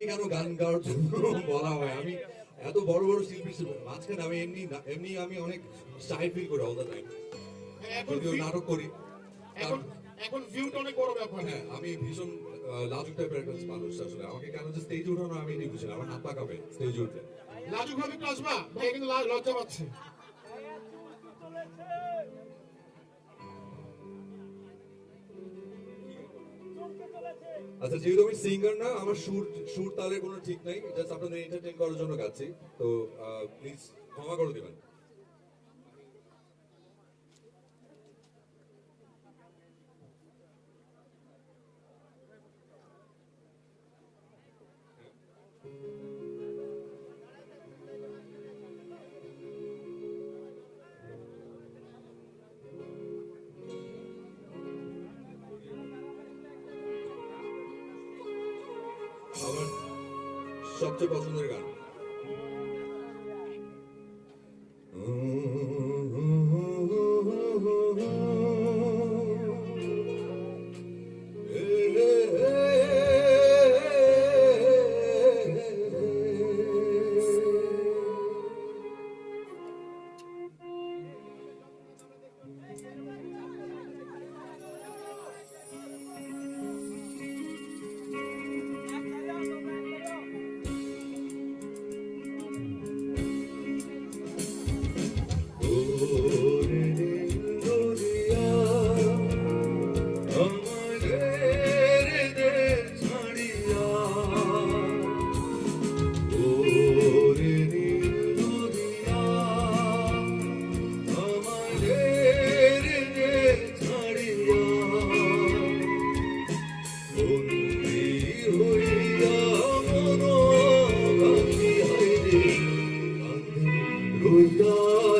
কেন গান গাওয়ার জন্য বলা হয়। আমি এত বড় বড় শিল্পী ছিল মাঝখানে আমি এমনি এমনি আমি অনেক শাই ফিল করি অল দ্য টাইম যদিও নাটক করি এখন এখন ভিউটা অনেক বড় ব্যাপার। হ্যাঁ আমি ভীষণ লাজুক টাইপের একটা মানুষ আসলে। আমাকে কেন যে স্টেজে উঠানো আমি এটাই বুঝি আমার হাত পা কাঁপে স্টেজে উঠলে লাজুক ভাবে আসবা ভাই কিন্তু লজ্জা পাচ্ছে। আচ্ছা যেহেতু আমি সিঙ্গার না, আমার সুর সুর তালের কোনো ঠিক নাই জাস্ট আপনাদের এন্টারটেইন করার জন্য গাচ্ছি। তো প্লিজ ক্ষমা করে দিবেন। সবচেয়ে পছন্দের গান।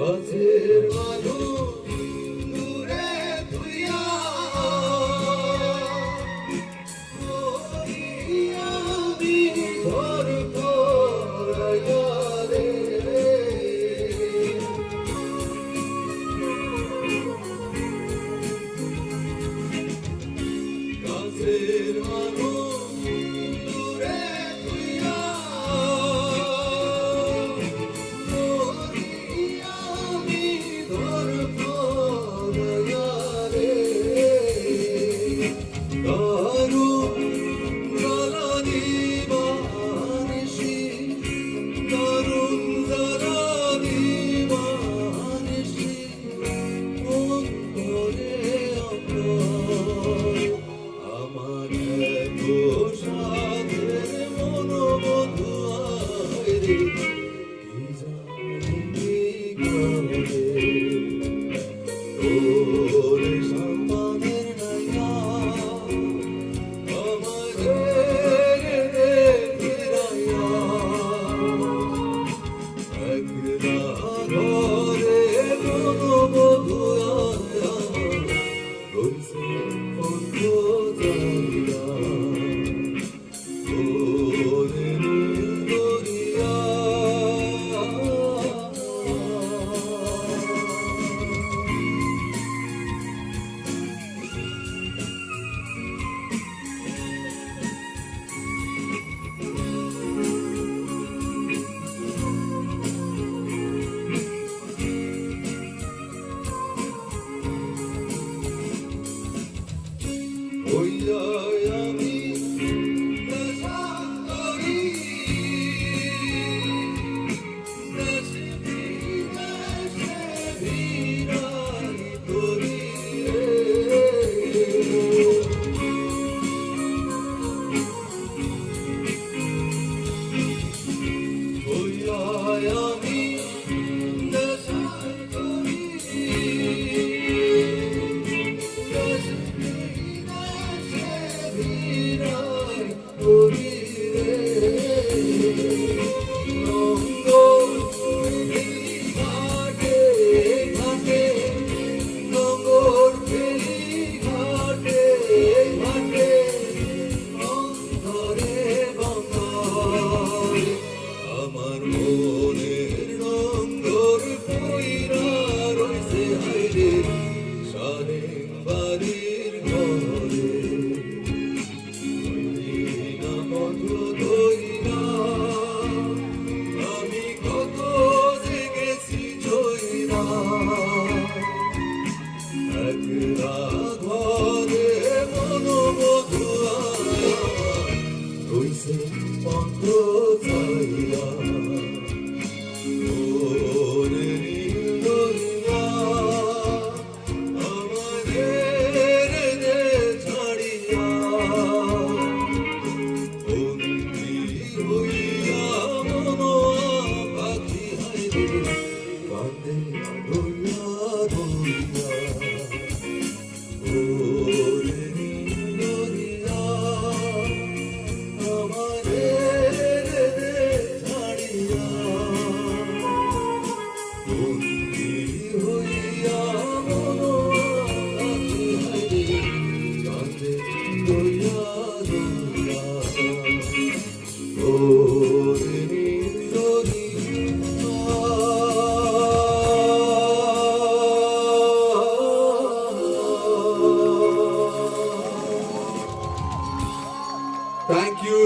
কাছের মানুষ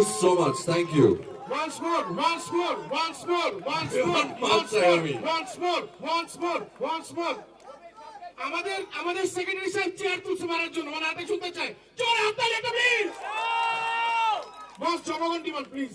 you so much. Thank you. Once more, once more, once more, once more, once more, once more, once more, once more. আমাদের আমাদের সেক্রেটারি সাহেব চেয়ার তুলছে মারার জন্য মানে হাতে শুনতে চাই জোরে হাততালি একটা প্লিজ বস জনগণ ডিমান্ড প্লিজ